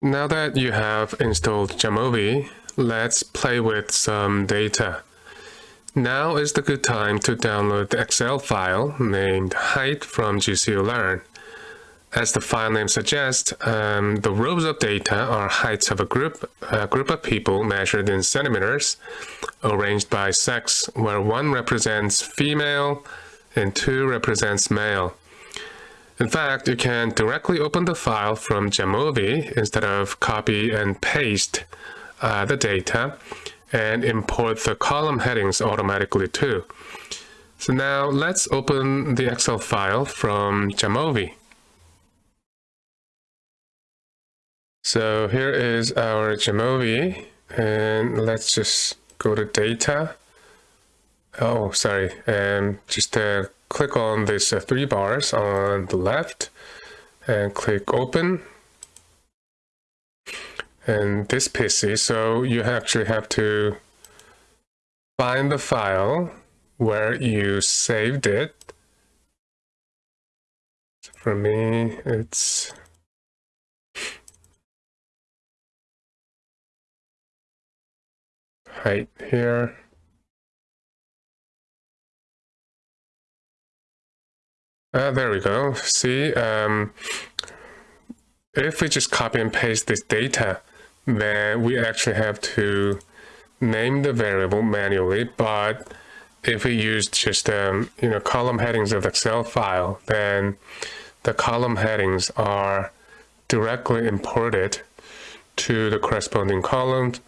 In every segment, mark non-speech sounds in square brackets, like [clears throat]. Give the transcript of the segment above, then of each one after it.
Now that you have installed Jamovi, let's play with some data. Now is the good time to download the Excel file named height from GCU Learn. As the file name suggests, um, the rows of data are heights of a group, a group of people measured in centimeters, arranged by sex, where one represents female and two represents male. In fact, you can directly open the file from Jamovi instead of copy and paste uh, the data and import the column headings automatically too. So now let's open the Excel file from Jamovi. So here is our Jamovi and let's just go to data. Oh, sorry, and just uh, click on these uh, three bars on the left and click open. And this PC so you actually have to find the file where you saved it. For me it's right here Uh, there we go. See, um, if we just copy and paste this data, then we actually have to name the variable manually. But if we use just um, you know column headings of the Excel file, then the column headings are directly imported to the corresponding columns,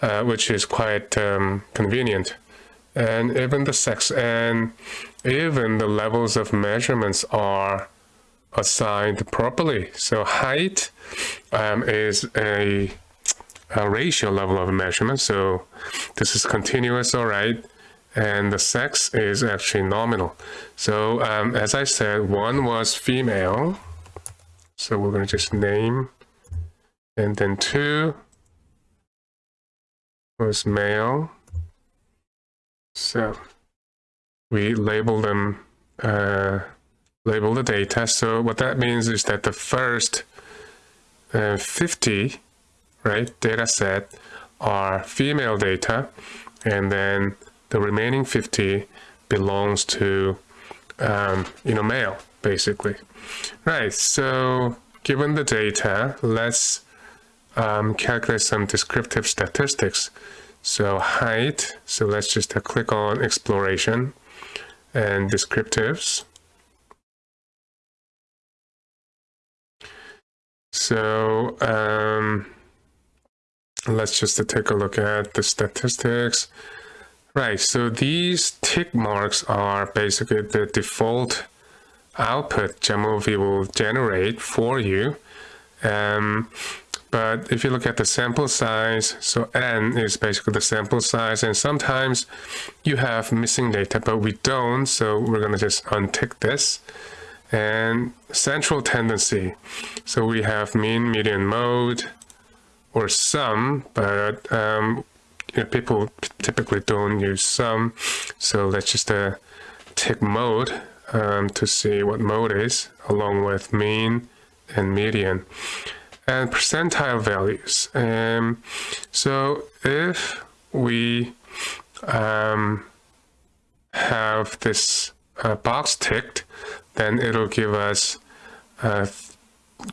uh, which is quite um, convenient and even the sex and even the levels of measurements are assigned properly. So height um, is a, a, ratio level of measurement. So this is continuous, all right. And the sex is actually nominal. So um, as I said, one was female. So we're going to just name. And then two was male. So we label them, uh, label the data. So what that means is that the first uh, 50, right, data set are female data, and then the remaining 50 belongs to, um, you know, male, basically. Right, so given the data, let's um, calculate some descriptive statistics. So height, so let's just uh, click on exploration and descriptives. So um, let's just take a look at the statistics. Right, so these tick marks are basically the default output Jamovi will generate for you. Um, but if you look at the sample size, so n is basically the sample size, and sometimes you have missing data, but we don't, so we're going to just untick this. And central tendency, so we have mean, median, mode, or sum, but um, you know, people typically don't use sum, so let's just uh, tick mode um, to see what mode is, along with mean and median and percentile values. Um, so if we um, have this uh, box ticked, then it'll give us uh,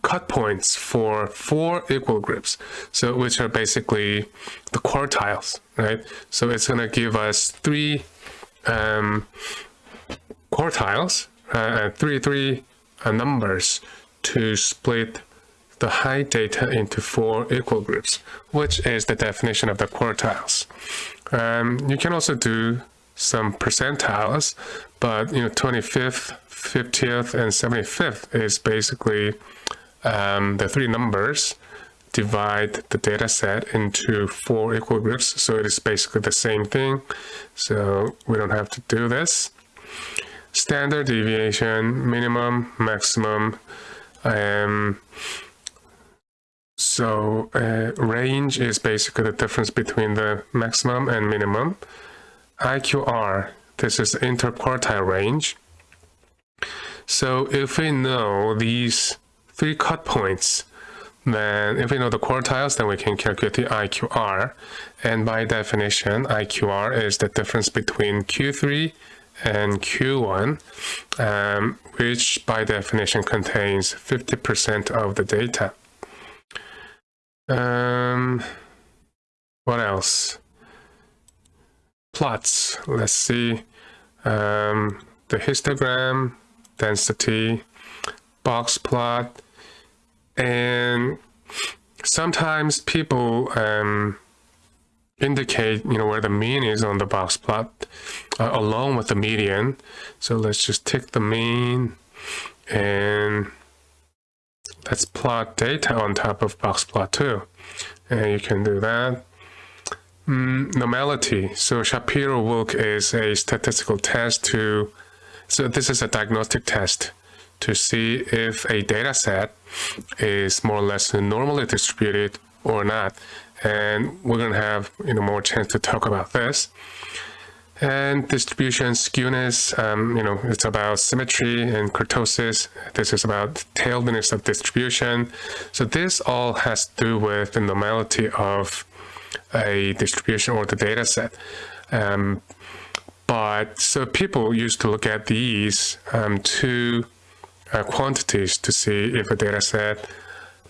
cut points for four equal groups, so which are basically the quartiles, right? So it's going to give us three um, quartiles, uh, three three uh, numbers to split the height data into four equal groups, which is the definition of the quartiles. Um, you can also do some percentiles, but you know 25th, 50th, and 75th is basically um, the three numbers divide the data set into four equal groups. So it is basically the same thing. So we don't have to do this. Standard deviation, minimum, maximum, um, so uh, range is basically the difference between the maximum and minimum. IQR, this is interquartile range. So if we know these three cut points, then if we know the quartiles, then we can calculate the IQR. And by definition, IQR is the difference between Q3 and Q1, um, which by definition contains 50% of the data. Um, what else? Plots. Let's see. Um, the histogram, density, box plot, and sometimes people um, indicate you know where the mean is on the box plot uh, along with the median so let's just take the mean and let's plot data on top of box plot too and you can do that mm, normality so Shapiro-Wilk is a statistical test to so this is a diagnostic test to see if a data set is more or less normally distributed or not. And we're going to have you know more chance to talk about this. And distribution skewness, um, you know, it's about symmetry and kurtosis. This is about tailedness of distribution. So this all has to do with the normality of a distribution or the data set. Um, but so people used to look at these um, two uh, quantities to see if a data set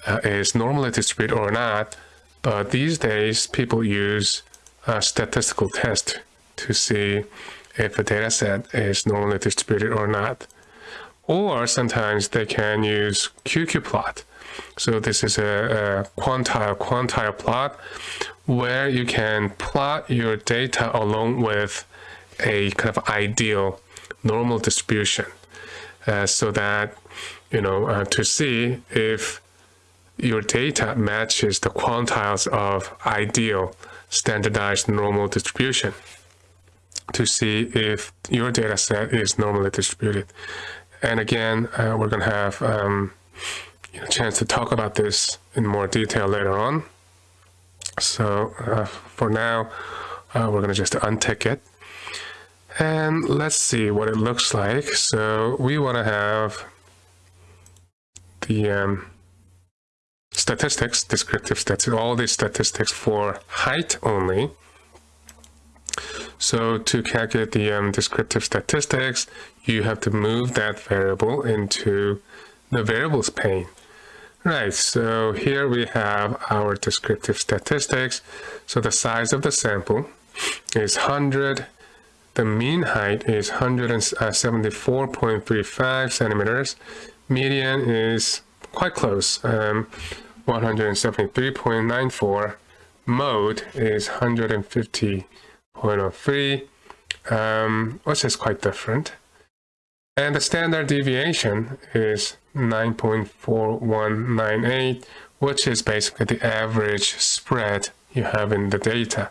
uh, is normally distributed or not. But these days, people use a statistical test to see if a data set is normally distributed or not. Or sometimes they can use QQ-plot. So this is a, a quantile quantile plot where you can plot your data along with a kind of ideal normal distribution uh, so that, you know, uh, to see if your data matches the quantiles of ideal standardized normal distribution to see if your data set is normally distributed. And again, uh, we're going to have um, a chance to talk about this in more detail later on. So uh, for now, uh, we're going to just untick it. And let's see what it looks like. So we want to have the um, statistics, descriptive statistics, all these statistics for height only. So to calculate the um, descriptive statistics, you have to move that variable into the variables pane. Right, so here we have our descriptive statistics. So the size of the sample is 100 the mean height is 174.35 centimeters. Median is quite close, um, 173.94. Mode is 150.03, um, which is quite different. And the standard deviation is 9.4198, which is basically the average spread you have in the data.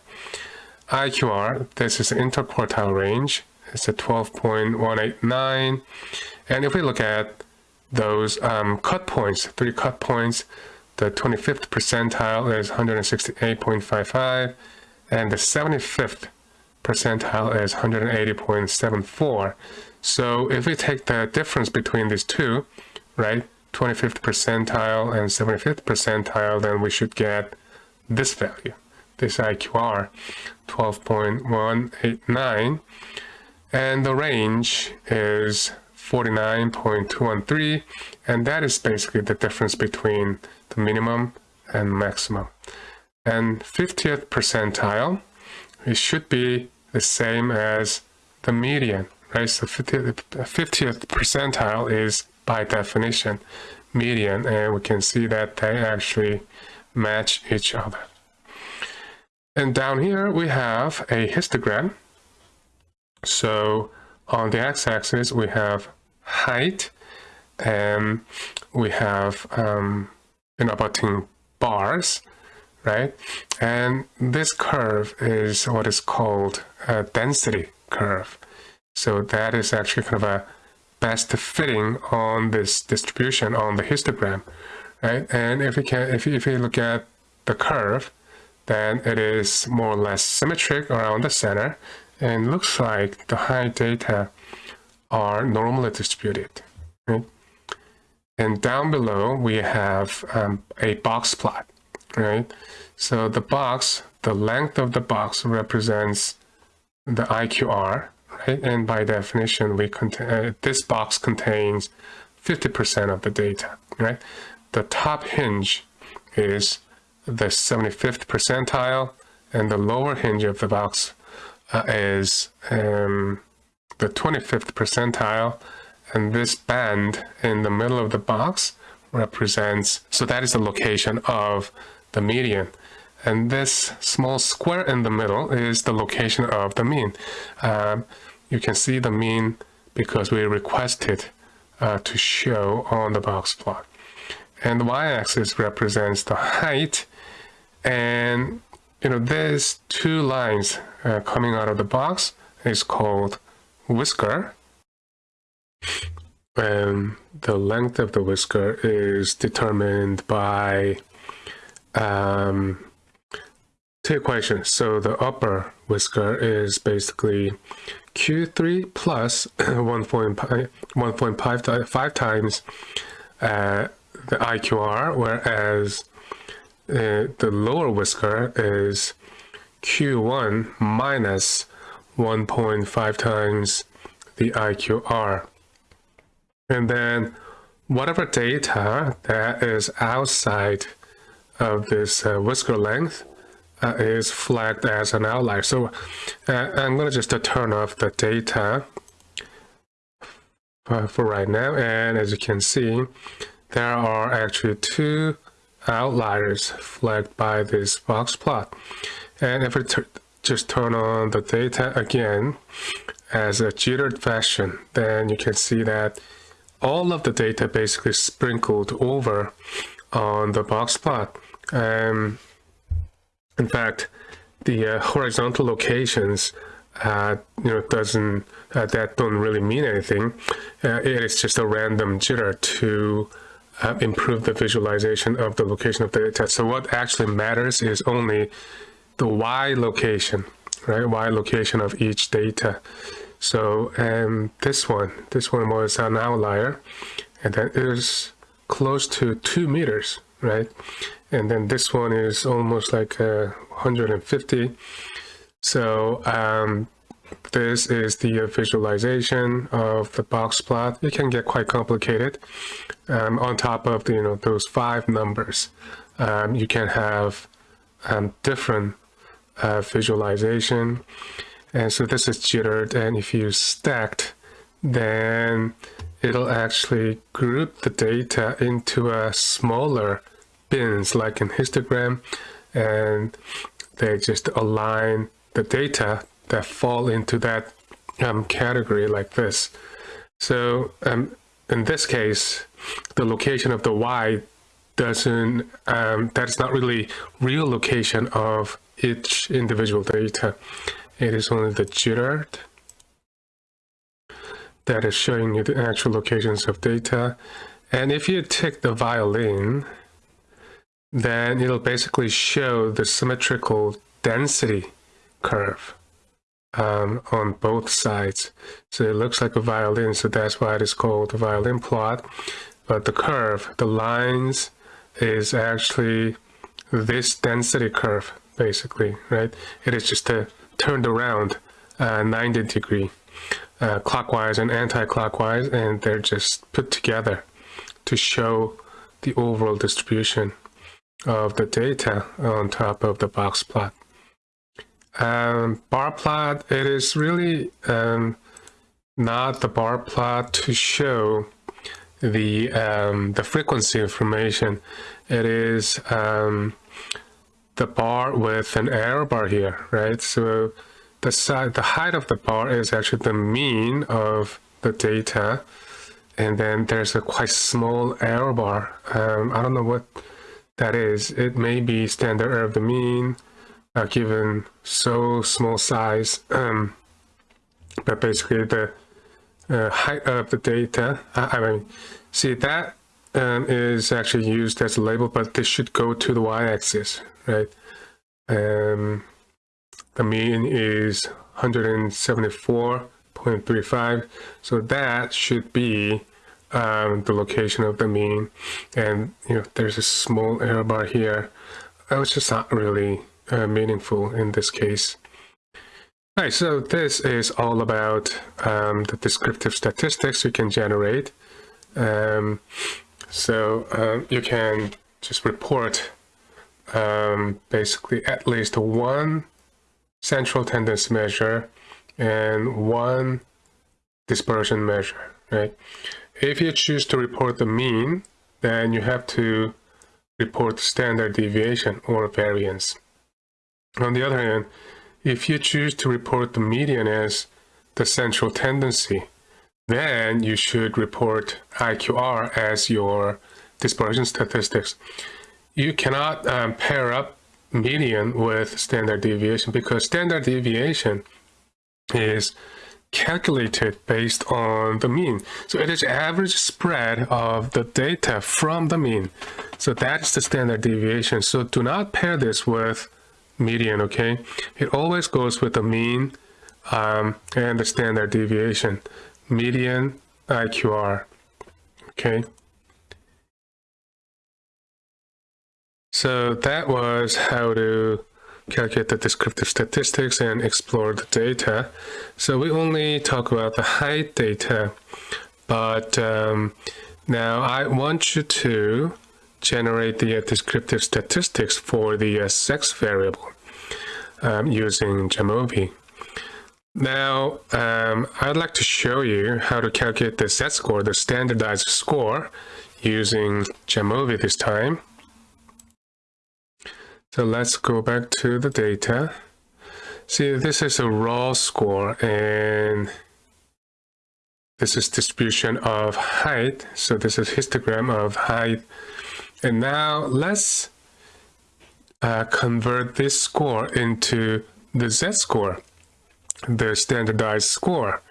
IQR, this is the interquartile range. It's a 12.189. And if we look at those um, cut points, three cut points, the 25th percentile is 168.55, and the 75th percentile is 180.74. So if we take the difference between these two, right, 25th percentile and 75th percentile, then we should get this value this IQR 12.189 and the range is 49.213 and that is basically the difference between the minimum and maximum and 50th percentile it should be the same as the median right? So 50th, 50th percentile is by definition median and we can see that they actually match each other. And down here we have a histogram. So on the x-axis we have height and we have um, you know bars, right? And this curve is what is called a density curve. So that is actually kind of a best fitting on this distribution on the histogram, right? And if we can, if you, if you look at the curve, then it is more or less symmetric around the center and looks like the high data are normally distributed. Right? And down below, we have um, a box plot, right? So the box, the length of the box represents the IQR, right? And by definition, we contain, uh, this box contains 50% of the data, right? The top hinge is the 75th percentile, and the lower hinge of the box uh, is um, the 25th percentile, and this band in the middle of the box represents, so that is the location of the median. And this small square in the middle is the location of the mean. Um, you can see the mean because we requested uh, to show on the box plot. And the y-axis represents the height. And, you know, there's two lines uh, coming out of the box is called whisker. And the length of the whisker is determined by um, two equations. So the upper whisker is basically Q3 plus [clears throat] 1.5 times uh, the IQR, whereas uh, the lower whisker is Q1 minus 1.5 times the IQR. And then whatever data that is outside of this uh, whisker length uh, is flagged as an outlier. So uh, I'm going to just turn off the data for right now. And as you can see, there are actually two outliers flagged by this box plot. And if we just turn on the data again as a jittered fashion, then you can see that all of the data basically sprinkled over on the box plot. Um, in fact, the uh, horizontal locations, uh, you know, doesn't uh, that don't really mean anything. Uh, it is just a random jitter to uh, improve the visualization of the location of the data. So what actually matters is only the y location, right? Y location of each data. So um, this one, this one was an outlier, and that is close to two meters, right? and then this one is almost like uh, 150 so um, this is the visualization of the box plot. It can get quite complicated um, on top of the, you know those five numbers. Um, you can have um, different uh, visualization. And so this is jittered and if you stacked then it'll actually group the data into a smaller bins like in histogram and they just align the data that fall into that um, category like this. So um, in this case, the location of the Y doesn't, um, that's not really real location of each individual data. It is only the jitter that is showing you the actual locations of data. And if you tick the violin, then it'll basically show the symmetrical density curve um, on both sides. So it looks like a violin, so that's why it is called a violin plot. But the curve, the lines, is actually this density curve, basically, right? It is just a turned around uh, 90 degree uh, clockwise and anti-clockwise, and they're just put together to show the overall distribution of the data on top of the box plot. Um, bar plot, it is really um, not the bar plot to show the um, the frequency information. It is um, the bar with an error bar here, right? So the side, the height of the bar is actually the mean of the data, and then there's a quite small error bar. Um, I don't know what that is, it may be standard error of the mean, uh, given so small size, um, but basically the uh, height of the data, I, I mean, see that um, is actually used as a label, but this should go to the y-axis, right? Um, the mean is 174.35, so that should be um, the location of the mean. And, you know, there's a small error bar here. That was just not really uh, meaningful in this case. All right, so this is all about um, the descriptive statistics you can generate. Um, so um, you can just report um, basically at least one central tendency measure and one dispersion measure, right? If you choose to report the mean, then you have to report standard deviation or variance. On the other hand, if you choose to report the median as the central tendency, then you should report IQR as your dispersion statistics. You cannot um, pair up median with standard deviation because standard deviation is calculated based on the mean. So it is average spread of the data from the mean. So that's the standard deviation. So do not pair this with median, okay? It always goes with the mean um, and the standard deviation. Median IQR, okay? So that was how to calculate the descriptive statistics and explore the data. So we only talk about the height data, but um, now I want you to generate the uh, descriptive statistics for the uh, sex variable um, using Jamovi. Now, um, I'd like to show you how to calculate the z-score, the standardized score, using Jamovi this time. So let's go back to the data. See, this is a raw score and this is distribution of height. So this is histogram of height. And now let's uh, convert this score into the z-score, the standardized score.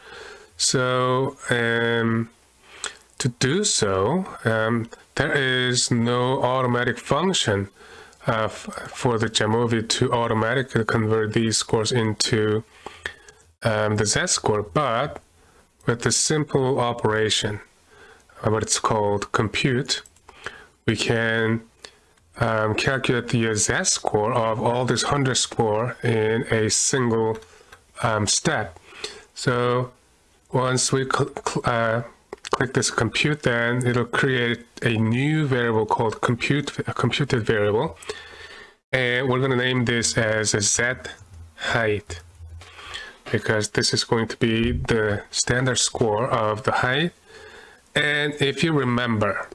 So um, to do so, um, there is no automatic function uh, for the Jamovi to automatically convert these scores into um, the z-score, but with a simple operation, uh, what it's called compute, we can um, calculate the z-score of all this 100 score in a single um, step. So once we uh, click this compute, then it'll create a new variable called compute, a computed variable. And we're going to name this as a z height because this is going to be the standard score of the height. And if you remember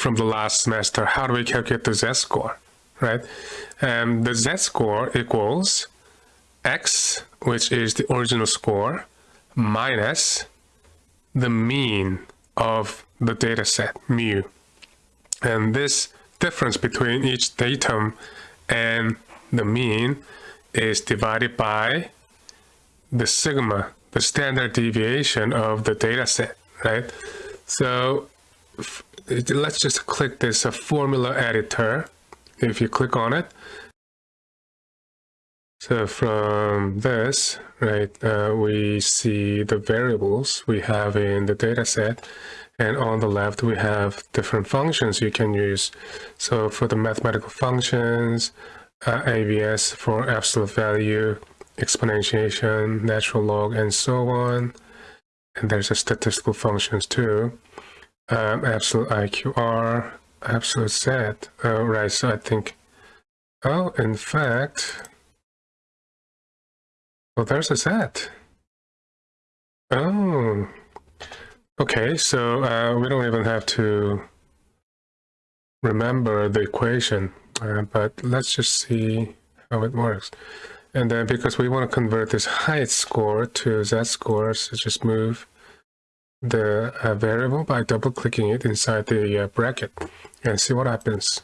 from the last semester, how do we calculate the z-score, right? Um, the z-score equals x, which is the original score, minus the mean of the data set, mu. And this difference between each datum and the mean is divided by the sigma, the standard deviation of the data set, right? So let's just click this uh, formula editor. If you click on it, so from this, right, uh, we see the variables we have in the data set. And on the left, we have different functions you can use. So for the mathematical functions, uh, for absolute value, exponentiation, natural log, and so on. And there's a statistical functions too. Um, absolute IQR, absolute Z. Oh, right, so I think, oh, in fact, well, there's a Z. Oh, okay, so uh, we don't even have to remember the equation, uh, but let's just see how it works. And then because we want to convert this height score to Z score, so just move the uh, variable by double clicking it inside the uh, bracket and see what happens.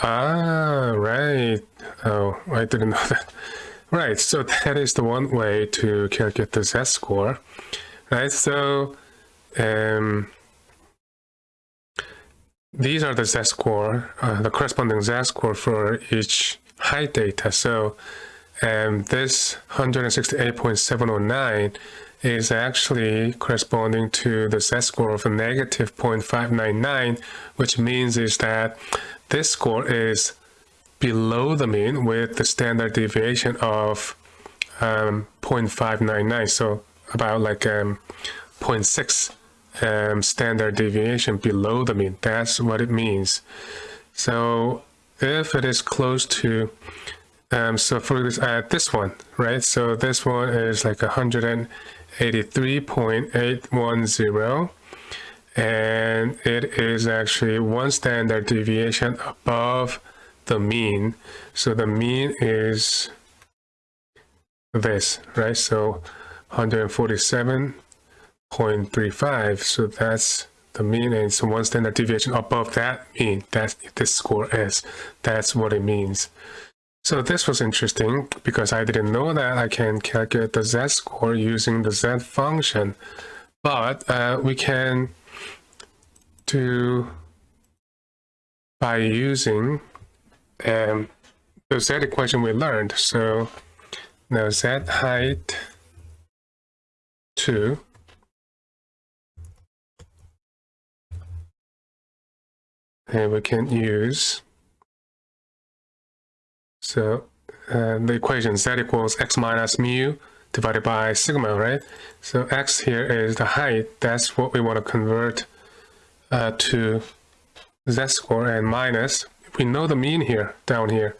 Ah, right. Oh, I didn't [laughs] know that. Right, so that is the one way to calculate the z-score. Right, so um, these are the z-score, uh, the corresponding z-score for each height data. So um, this 168.709 is actually corresponding to the z-score of a negative 0.599, which means is that this score is below the mean with the standard deviation of um, 0.599, so about like um, 0.6 um, standard deviation below the mean. That's what it means. So if it is close to um, so for this, uh, this one, right? So this one is like 183.810 and it is actually one standard deviation above the mean. So the mean is this, right? So 147.35. So that's the mean and so one standard deviation above that mean. that this score is. That's what it means. So this was interesting because I didn't know that I can calculate the z-score using the z function. But uh, we can do by using um, the z equation we learned. So now z height 2 and we can use so uh, the equation z equals x minus mu divided by sigma, right? So x here is the height. That's what we want to convert uh, to z-score and minus. We know the mean here, down here,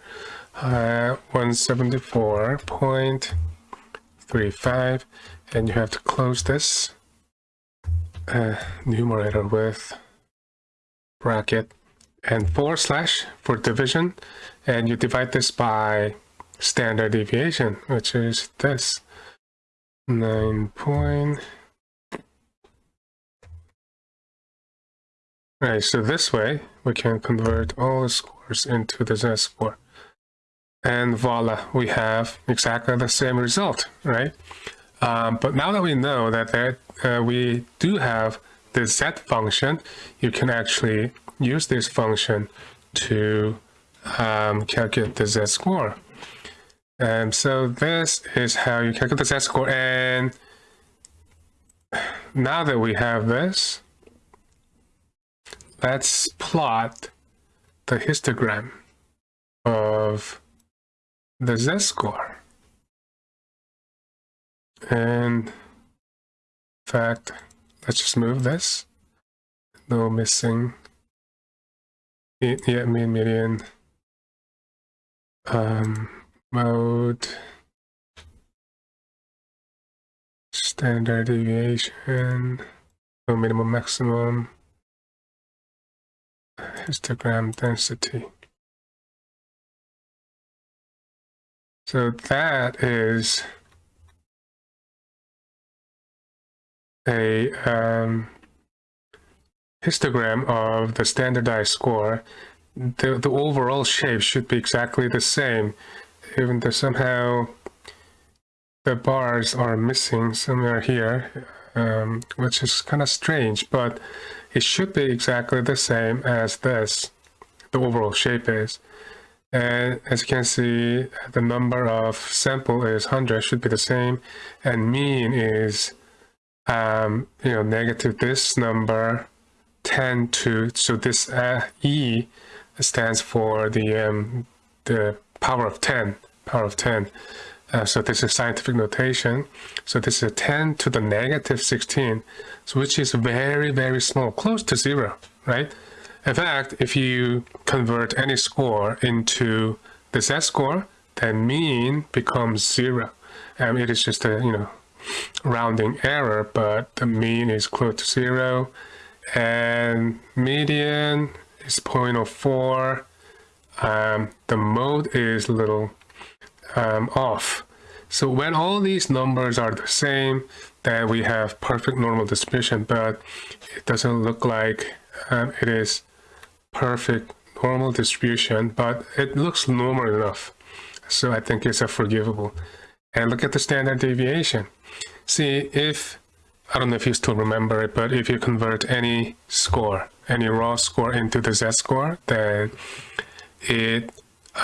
uh, 174.35. And you have to close this uh, numerator with bracket and forward slash for division and you divide this by standard deviation which is this 9 point right so this way we can convert all the scores into the z-score and voila we have exactly the same result right um, but now that we know that there, uh, we do have the z function you can actually use this function to um, calculate the z-score. And so this is how you calculate the z-score. And now that we have this, let's plot the histogram of the z-score. And in fact, let's just move this. No missing yeah, mean median um, mode standard deviation no minimum maximum histogram density. So that is a um, histogram of the standardized score, the, the overall shape should be exactly the same, even though somehow the bars are missing somewhere here, um, which is kind of strange, but it should be exactly the same as this, the overall shape is. And as you can see, the number of sample is 100, should be the same, and mean is, um, you know, negative this number 10 to, so this uh, E stands for the, um, the power of 10, power of 10. Uh, so this is scientific notation. So this is 10 to the negative 16, so which is very, very small, close to zero, right? In fact, if you convert any score into the z-score, then mean becomes zero. Um, it is just a, you know, rounding error, but the mean is close to zero and median is 0.04 um, the mode is little um, off. So when all these numbers are the same then we have perfect normal distribution but it doesn't look like um, it is perfect normal distribution but it looks normal enough. So I think it's a forgivable. And look at the standard deviation. See if I don't know if you still remember it, but if you convert any score, any raw score into the z-score, then it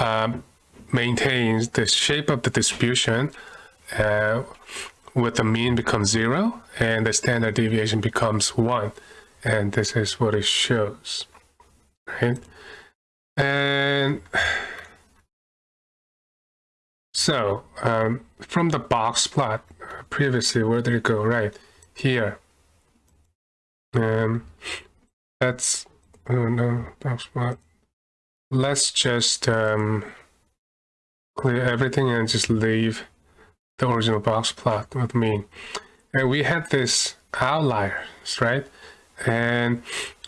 um, maintains the shape of the distribution uh, with the mean becomes zero and the standard deviation becomes one. And this is what it shows, right? And so um, from the box plot previously, where did it go? Right here. Um, that's, oh no, box plot. Let's just um, clear everything and just leave the original box plot with mean. And we had this outliers, right? And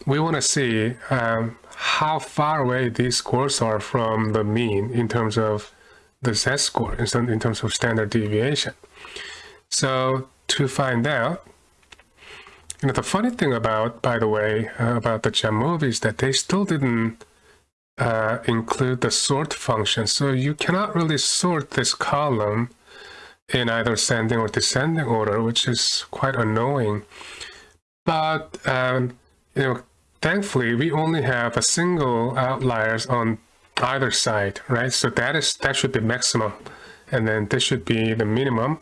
we want to see um, how far away these scores are from the mean in terms of the z-score, in terms of standard deviation. So to find out, you know, the funny thing about, by the way, uh, about the Jamovi is that they still didn't uh, include the sort function. So you cannot really sort this column in either ascending or descending order, which is quite annoying. But, um, you know, thankfully, we only have a single outliers on either side, right? So that is that should be maximum. And then this should be the minimum.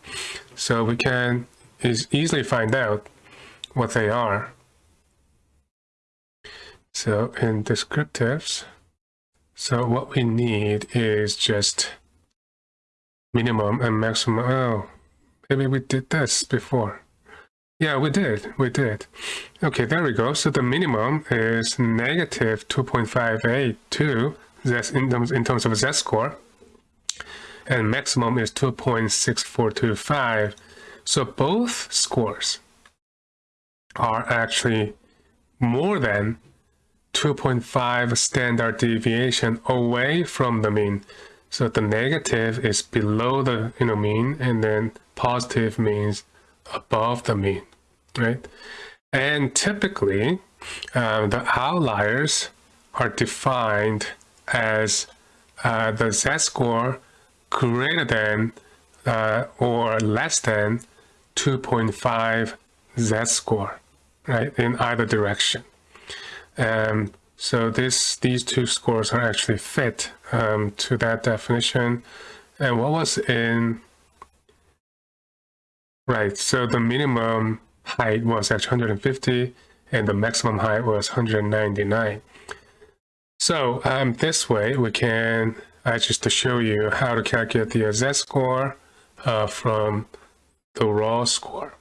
So we can is easily find out what they are. So in descriptives, so what we need is just minimum and maximum. Oh, maybe we did this before. Yeah, we did. We did. Okay, there we go. So the minimum is negative 2.582 that's in terms, in terms of z-score. And maximum is 2.6425. So both scores are actually more than 2.5 standard deviation away from the mean. So the negative is below the you know mean, and then positive means above the mean, right? And typically, um, the outliers are defined as uh, the z-score greater than uh, or less than 2.5 z-score, right, in either direction. Um, so this, these two scores are actually fit um, to that definition. And what was in, right, so the minimum height was actually 150 and the maximum height was 199. So um, this way we can, uh, just to show you how to calculate the z-score uh, from the raw score.